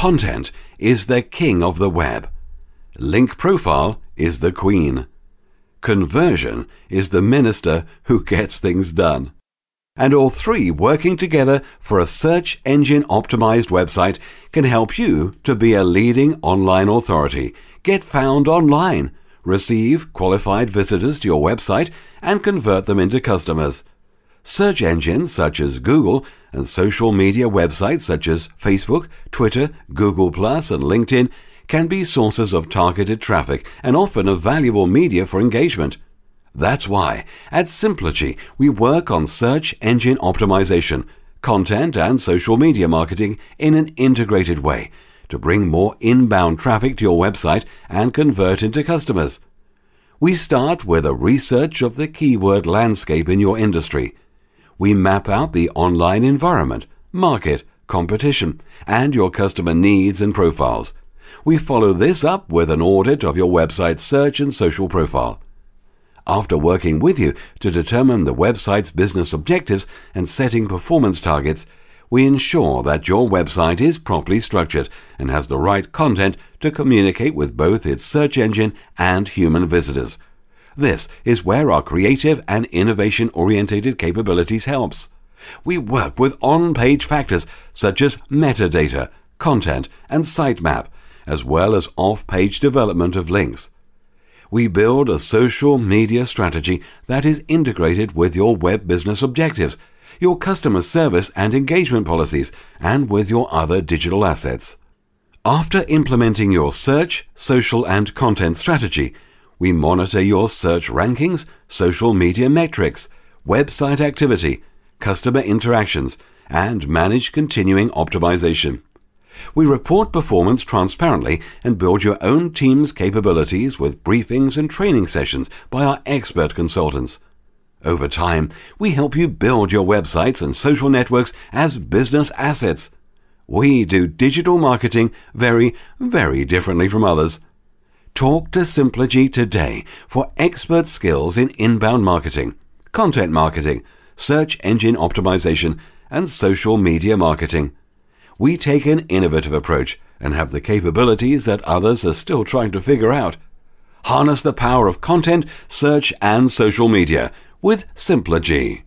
Content is the king of the web. Link profile is the queen. Conversion is the minister who gets things done. And all three working together for a search engine optimized website can help you to be a leading online authority, get found online, receive qualified visitors to your website, and convert them into customers. Search engines such as Google and social media websites such as Facebook, Twitter, Google, and LinkedIn can be sources of targeted traffic and often a valuable media for engagement. That's why at Simplogy we work on search engine optimization, content and social media marketing in an integrated way to bring more inbound traffic to your website and convert into customers. We start with a research of the keyword landscape in your industry. We map out the online environment, market, competition, and your customer needs and profiles. We follow this up with an audit of your website's search and social profile. After working with you to determine the website's business objectives and setting performance targets, we ensure that your website is properly structured and has the right content to communicate with both its search engine and human visitors. This is where our creative and innovation orientated capabilities helps. We work with on-page factors such as metadata, content, and sitemap, as well as off-page development of links. We build a social media strategy that is integrated with your web business objectives, your customer service and engagement policies, and with your other digital assets. After implementing your search, social, and content strategy, we monitor your search rankings, social media metrics, website activity, customer interactions, and manage continuing optimization. We report performance transparently and build your own team's capabilities with briefings and training sessions by our expert consultants. Over time, we help you build your websites and social networks as business assets. We do digital marketing very, very differently from others. Talk to Simplogy today for expert skills in inbound marketing, content marketing, search engine optimization, and social media marketing. We take an innovative approach and have the capabilities that others are still trying to figure out. Harness the power of content, search, and social media with Simplogy.